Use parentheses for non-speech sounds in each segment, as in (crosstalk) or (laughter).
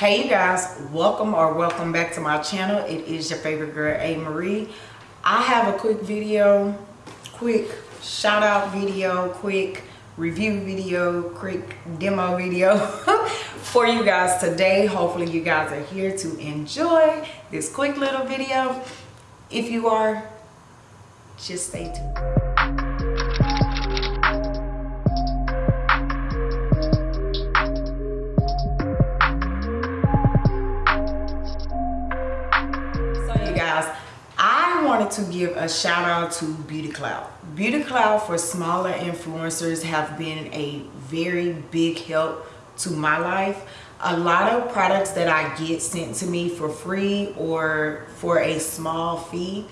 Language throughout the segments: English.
hey you guys welcome or welcome back to my channel. It is your favorite girl a. Marie. I have a quick video quick shout out video quick review video quick demo video (laughs) for you guys today. Hopefully you guys are here to enjoy this quick little video. If you are just stay tuned wanted to give a shout out to Beauty Cloud. Beauty Cloud for smaller influencers have been a very big help to my life. A lot of products that I get sent to me for free or for a small fee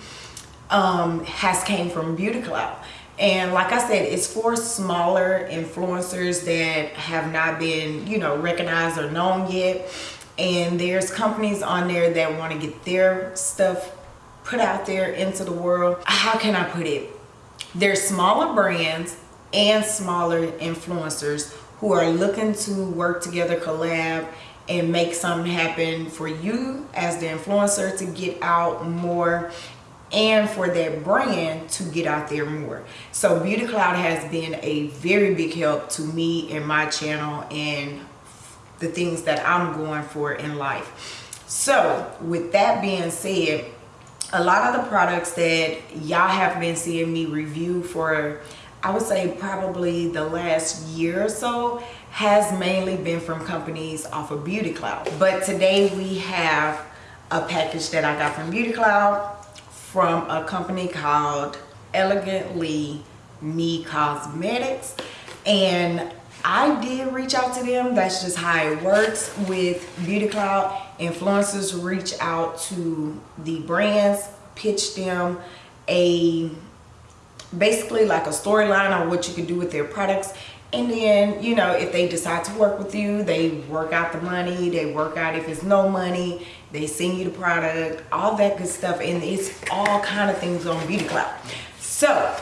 um, has came from Beauty Cloud. And like I said, it's for smaller influencers that have not been, you know, recognized or known yet. And there's companies on there that want to get their stuff put out there into the world. How can I put it? There's smaller brands and smaller influencers who are looking to work together, collab, and make something happen for you as the influencer to get out more and for that brand to get out there more. So Beauty Cloud has been a very big help to me and my channel and the things that I'm going for in life. So with that being said, a lot of the products that y'all have been seeing me review for I would say probably the last year or so has mainly been from companies off of Beauty Cloud. But today we have a package that I got from Beauty Cloud from a company called Elegantly Me Cosmetics. And I did reach out to them. That's just how it works with Beauty Cloud. Influencers reach out to the brands, pitch them a basically like a storyline on what you can do with their products. And then you know if they decide to work with you they work out the money they work out if it's no money they send you the product all that good stuff. And it's all kind of things on beauty cloud. So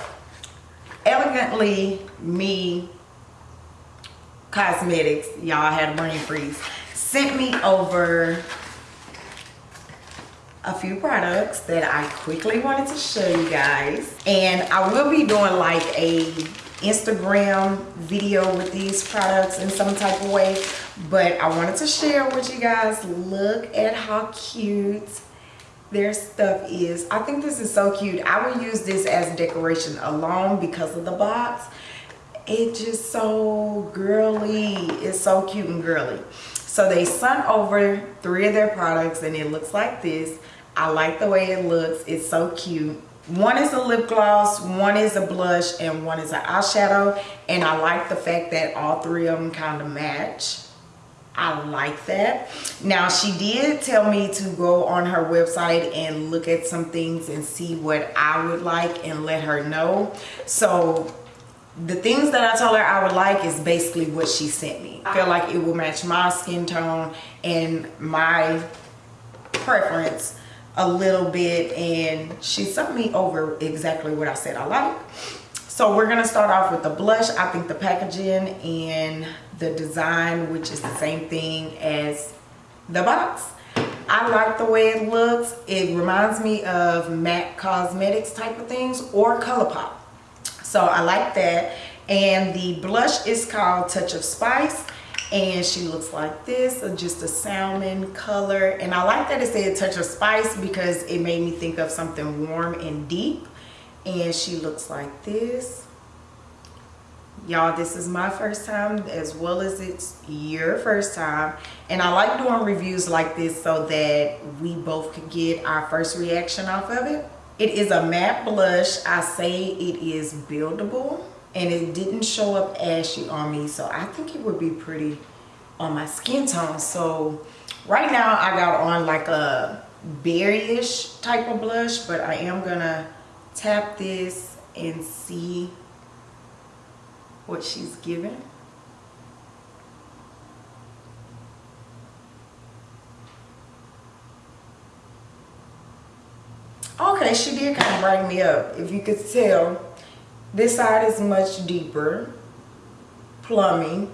elegantly me Cosmetics, y'all had a brain freeze, sent me over a few products that I quickly wanted to show you guys. And I will be doing like a Instagram video with these products in some type of way. But I wanted to share with you guys. Look at how cute their stuff is. I think this is so cute. I will use this as decoration alone because of the box it's just so girly it's so cute and girly so they sent over three of their products and it looks like this. I like the way it looks. It's so cute. One is a lip gloss one is a blush and one is an eyeshadow. And i like the fact that all three of them kind of match. I like that. Now she did tell me to go on her website and look at some things and see what I would like and let her know. So the things that I told her I would like is basically what she sent me. I feel like it will match my skin tone and my preference a little bit and she sent me over exactly what I said I like. So we're gonna start off with the blush. I think the packaging and the design, which is the same thing as the box. I like the way it looks. It reminds me of MAC Cosmetics type of things or ColourPop so I like that. And the blush is called Touch of Spice. And she looks like this uh, just a salmon color. And I like that it said Touch of Spice because it made me think of something warm and deep. And she looks like this. Y'all this is my first time as well as it's your first time. And I like doing reviews like this so that we both could get our first reaction off of it it is a matte blush. I say it is buildable and it didn't show up ashy on me. So I think it would be pretty on my skin tone. So right now I got on like a berryish type of blush, but I am gonna tap this and see what she's giving. Okay she did kind of brighten me up if you could tell this side is much deeper plummy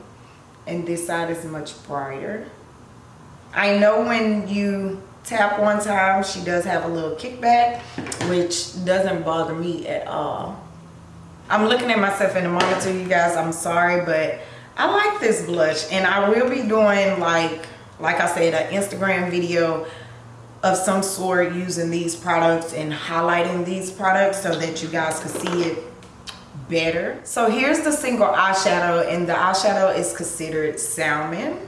and this side is much brighter I know when you tap one time, she does have a little kickback, which doesn't bother me at all. I'm looking at myself in the monitor, you guys. I'm sorry, but I like this blush. And I will be doing, like, like I said, an Instagram video of some sort using these products and highlighting these products so that you guys can see it better. So here's the single eyeshadow and the eyeshadow is considered salmon.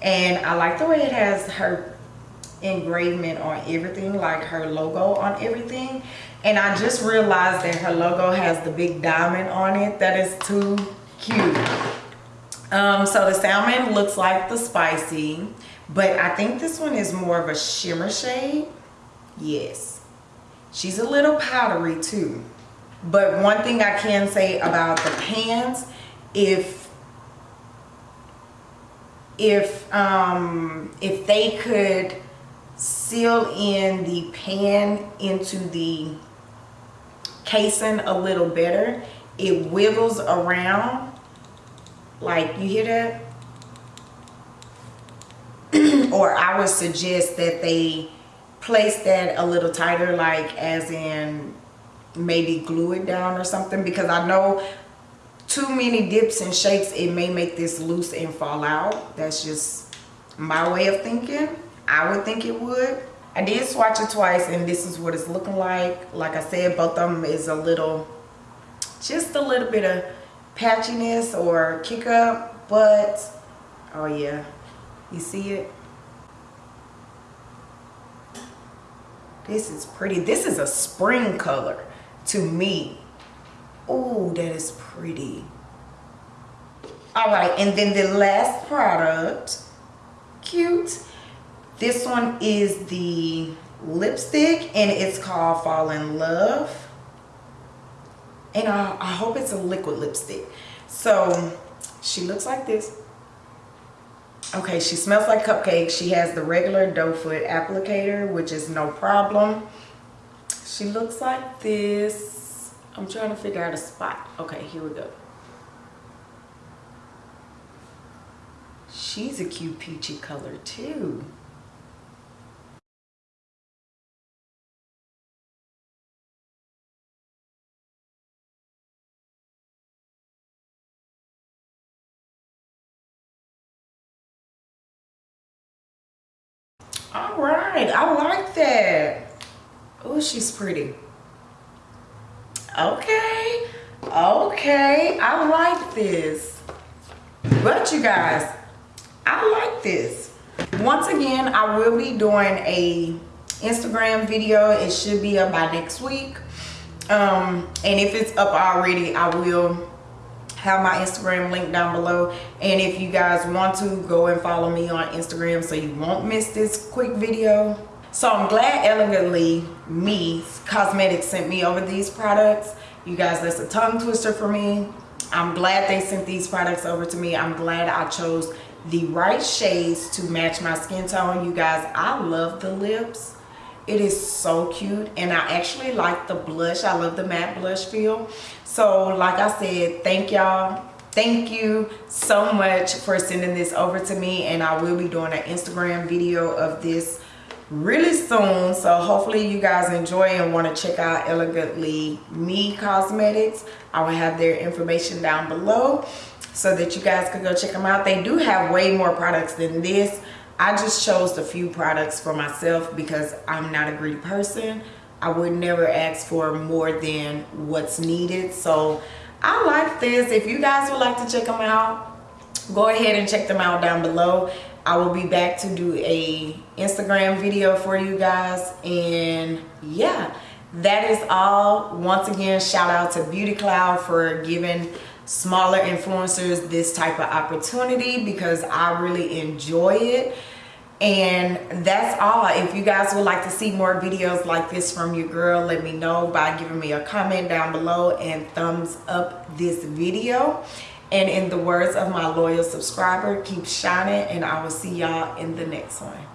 And I like the way it has her engravement on everything, like her logo on everything. And I just realized that her logo has the big diamond on it. That is too cute. Um, so the salmon looks like the spicy, but I think this one is more of a shimmer shade. Yes. She's a little powdery too. But one thing I can say about the pans, if if um if they could seal in the pan into the casing a little better it wiggles around like you hear that or I would suggest that they place that a little tighter like as in maybe glue it down or something because I know too many dips and shakes it may make this loose and fall out. That's just my way of thinking. I would think it would. I did swatch it twice and this is what it's looking like. Like I said both of them is a little just a little bit of patchiness or kick up but oh yeah you see it this is pretty this is a spring color to me. Oh that is pretty. All right and then the last product cute. This one is the lipstick and it's called fall in love. And I, I hope it's a liquid lipstick. So she looks like this okay she smells like cupcakes she has the regular doe foot applicator which is no problem. She looks like this. I'm trying to figure out a spot. Okay here we go. She's a cute peachy color too All right, I like that. Oh, she's pretty. Okay, okay, I like this. But you guys, I like this. Once again, I will be doing a Instagram video. It should be up by next week. Um, and if it's up already, I will have my Instagram link down below. And if you guys want to, go and follow me on Instagram so you won't miss this quick video. So I'm glad Elegantly Me Cosmetics sent me over these products. You guys, that's a tongue twister for me. I'm glad they sent these products over to me. I'm glad I chose the right shades to match my skin tone. You guys, I love the lips. It is so cute and I actually like the blush. I love the matte blush feel. So like I said, thank y'all. Thank you so much for sending this over to me and I will be doing an Instagram video of this really soon so hopefully you guys enjoy and want to check out elegantly me cosmetics i will have their information down below so that you guys can go check them out they do have way more products than this I just chose a few products for myself because I'm not a greedy person. I would never ask for more than what's needed. So I like this. If you guys would like to check them out, go ahead and check them out down below. I will be back to do a Instagram video for you guys. And yeah, that is all. Once again, shout out to Beauty Cloud for giving smaller influencers this type of opportunity because I really enjoy it. And that's all. If you guys would like to see more videos like this from your girl let me know by giving me a comment down below and thumbs up this video. And in the words of my loyal subscriber keep shining and i will see y'all in the next one